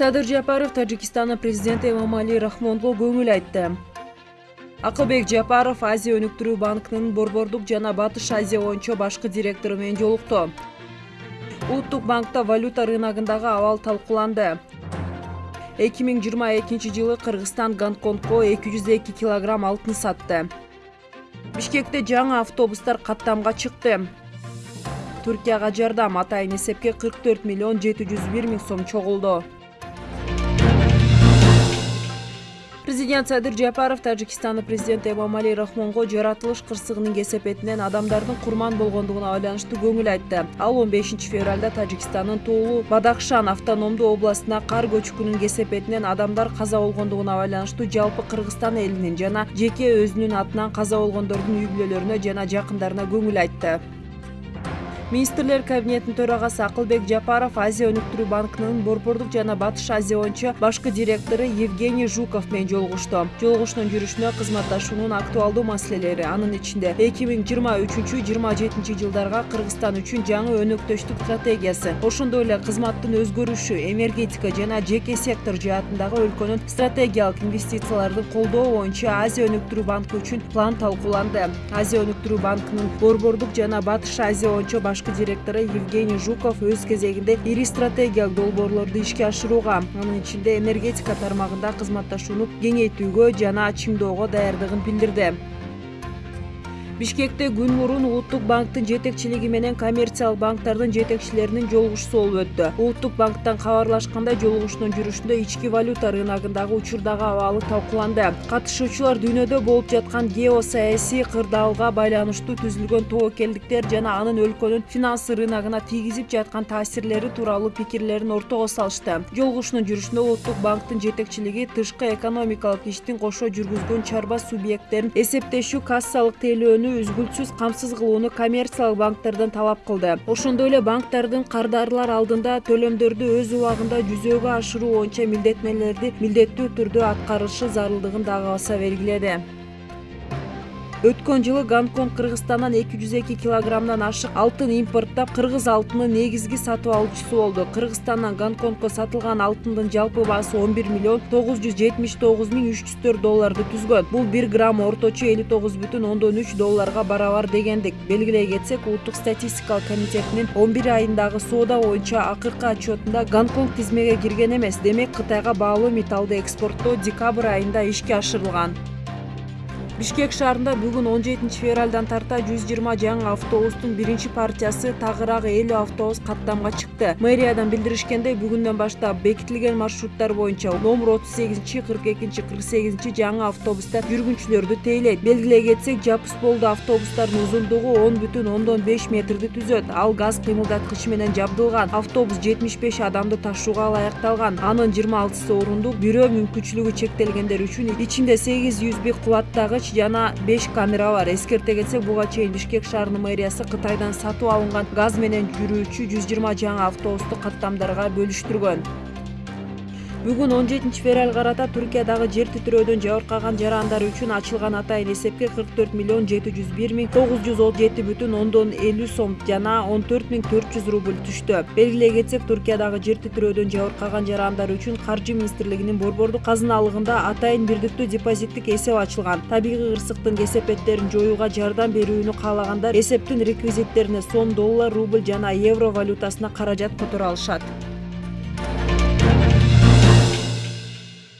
садыр жапаров тажикстандын президенти эмомали рахмонго көңүл айтты. Акылбек жапаров азия өнүктүрүү банкынын борбордук жана батыш азия боюнча башкы директору менен жолукту. Улуттук банкта валюта рыногундагы абал талкууланды. Эки миң жыйырма экинчи жылы кыргызстан гонконгко эки жүз эки килограмм алтын сатты. Бишкекте жаңы автобустар каттамга чыкты. Туркияга жардам атайын эсепке кырк төрт миллион жети жүз бир миң сом чогулду президент садыр жапаров тажикстандын президенти эмомали рахмонго жаратылыш кырсыгынын кесепетинен адамдардын курман болгондугуна байланыштуу көңүл айтты. Ал он бешинчи февралда тажикстандын тоолуу бадахшан автономдуу областына кар көчкүнүнүн кесепетинен адамдар каза болгондугуна байланыштуу жалпы кыргызстан элинин жана жеке өзүнүн атынан каза болгондордун үй бүлөлөрүнө жана жакындарына көңүл айтты министрлер кабинетинин төрагасы акылбек жапаров азия өнүктүрүү банкынын борбордук жана батыш азия боюнча башкы директору евгений жуков менен жолугушту. Жолугушуунун жүрүшүнө кызматташуунун актуалдуу маселелери анын ичинде. Эки миң жыйырма үчүнчү жыйырма жетинчи жылдарга кыргызстан үчүн жаңы өнөктөштүк стратегиясы. Ошондой эле кызматтын өзгөрүшү энергетика жана жеке сектор жаатындагы өлкөнүн стратегиялык инвестициялардын колдоо боюнча азия өнүктүрүү банкы үчүн план талкууланды. Азия өнүктүрүү банкынын борбордук жана батыш азия боюнча башкы директору евгений жуков өз кезегинде ири стратегиялык долбоорлорду ишке ашырууга анын ичинде энергетика тармагында кызматташууну кеңейтүүгө жана чыңдоого даярдыгын билдирди бишкекте күн мурун улуттук банктын жетекчилиги менен коммерциялык банктардын жетекчилеринин жолугушуусу болуп өттү. Улуттук банктан кабарлашкандай жолугушуунун жүрүшүндө ички валюта рыногундагы учурдагы абалы талкууланды. Катышуучулар дүйнөдө болуп жаткан геосаясий кырдаалга байланыштуу түзүлгөн тобокелдиктер жана анын өлкөнүн финансы рыногуна тийгизип жаткан таасирлери тууралуу пикирлерин ортого салышты. Жолугушуунун жүрүшүндө улуттук банктын жетекчилиги тышкы экономикалык иштин кошо жүргүзгөн чарба субъекттерин эсептешүү кассалык тейлөөнү үзгүлтүсүз камсыз кылууну коммерциялык банктерден талап кылды ошондой эле банктердин кардарлар алдында төлөмдөрдү өз убагында жүзөгө ашыруу боюнча милдеттенмелерди милдеттүү түрдө аткарышы зарылдыгын дагы баса белгиледи. Өткөн жылы гонконг кыргызстандан эки жүз эки килограммдан ашык алтын импорттоп кыргыз алтынын негизги сатып алуучусу болду. Кыргызстандан гонконгко сатылган алтындын жалпы баасы он бир миллион тогуз жүз жетимиш тогуз миң үч жүз төрт долларды түзгөн. Бул бир грамм орточо элүү тогуз бүтүн ондон үч долларга барабар дегендик. Белгилей кетсек улуттук статистикалык комитетинин он бир айындагы соода боюнча акыркы отчетунда гонконг тизмеге кирген эмес. Демек кытайга баалуу металлды экспорттоо декабрь айында ишке ашырылган бишкек шаарында бүгүн он жетинчи февралдан тарта жүз жыйырма жаңы автобустун биринчи партиясы тагыраагы элүү автобус каттамга чыкты. Мэриядан билдиришкендей бүгүндөн баштап бекитилген маршруттар боюнча номер отуз сегизинчи кырк экинчи кырк сегизинчи жаңы автобустар жүргүнчүлөрдү тейлейт. Белгилей кетсек жапыс болду автобустардын узундугу он бүтүн ондон беш метрди түзөт. Ал газ кыймылдаткычы менен жабдылган автобус жетимиш беш адамды ташууга анын жыйырма алтысы орундук бирөө мүмкүнчүлүгү чектелгендер үчүн ичинде сегиз юсби кубаттагыч жана беш камера бар. Эскерте кетсек буга чейин бишкек шаарынын мэриясы кытайдан сатып алынган газ менен жүрүүчү жүз жыйырма жаңы автобусту каттамдарга бөлүштүргөн бүгүн он жетинчи февралга карата туркиядагы жер титирөөдөн жабыркаган жарандар үчүн ачылган атайын эсепке кырк төрт миллион жети жүз бир миң тогуз жүз отуз жети бүтүн ондон элүү сом жана он төрт миң төрт жүз рубль түштү. Белгилей кетсек туркиядагы жер титирөөдөн жабыркаган жарандар үчүн каржы министрлигинин борбордук казыналыгында атайын бирдиктүү депозиттик эсеп ачылган. Табигый кырсыктын кесепеттерин жоюуга жардам берүүнү каалагандар эсептин реквизиттерине сом доллар рубль жана евро валютасына каражат которо алышат